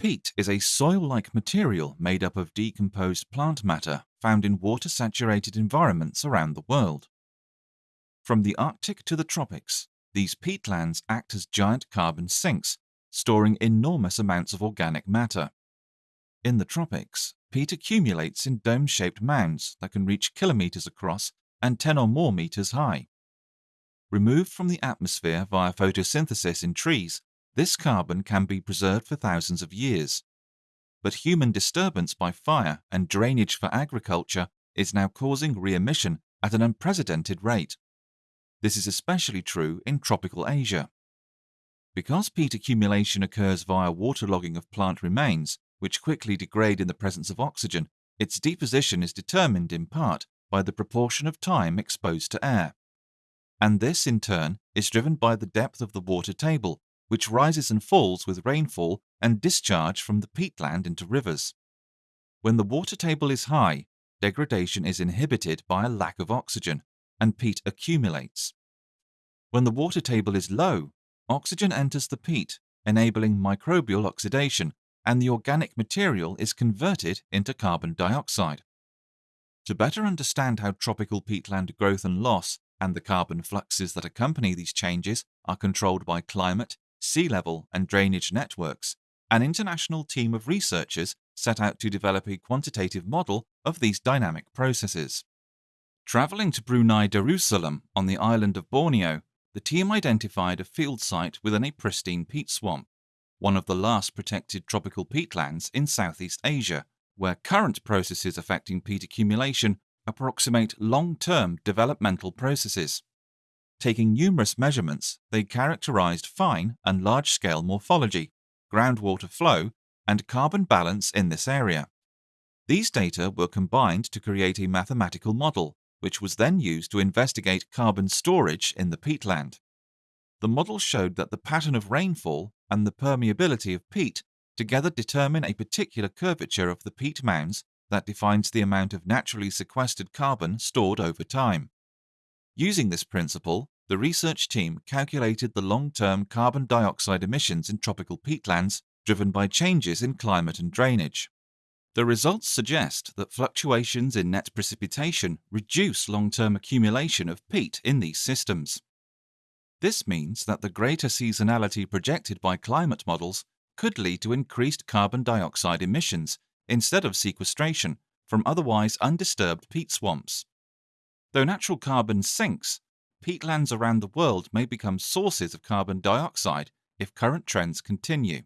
Peat is a soil-like material made up of decomposed plant matter found in water-saturated environments around the world. From the Arctic to the tropics, these peatlands act as giant carbon sinks, storing enormous amounts of organic matter. In the tropics, peat accumulates in dome-shaped mounds that can reach kilometers across and 10 or more meters high. Removed from the atmosphere via photosynthesis in trees, this carbon can be preserved for thousands of years. But human disturbance by fire and drainage for agriculture is now causing re-emission at an unprecedented rate. This is especially true in tropical Asia. Because peat accumulation occurs via waterlogging of plant remains, which quickly degrade in the presence of oxygen, its deposition is determined in part by the proportion of time exposed to air. And this, in turn, is driven by the depth of the water table, which rises and falls with rainfall and discharge from the peatland into rivers. When the water table is high, degradation is inhibited by a lack of oxygen, and peat accumulates. When the water table is low, oxygen enters the peat, enabling microbial oxidation, and the organic material is converted into carbon dioxide. To better understand how tropical peatland growth and loss and the carbon fluxes that accompany these changes are controlled by climate, sea level, and drainage networks, an international team of researchers set out to develop a quantitative model of these dynamic processes. Traveling to Brunei Darussalam on the island of Borneo, the team identified a field site within a pristine peat swamp, one of the last protected tropical peatlands in Southeast Asia, where current processes affecting peat accumulation approximate long-term developmental processes. Taking numerous measurements, they characterized fine and large-scale morphology, groundwater flow, and carbon balance in this area. These data were combined to create a mathematical model, which was then used to investigate carbon storage in the peatland. The model showed that the pattern of rainfall and the permeability of peat together determine a particular curvature of the peat mounds that defines the amount of naturally sequestered carbon stored over time. Using this principle, the research team calculated the long-term carbon dioxide emissions in tropical peatlands driven by changes in climate and drainage. The results suggest that fluctuations in net precipitation reduce long-term accumulation of peat in these systems. This means that the greater seasonality projected by climate models could lead to increased carbon dioxide emissions instead of sequestration from otherwise undisturbed peat swamps. Though natural carbon sinks, peatlands around the world may become sources of carbon dioxide if current trends continue.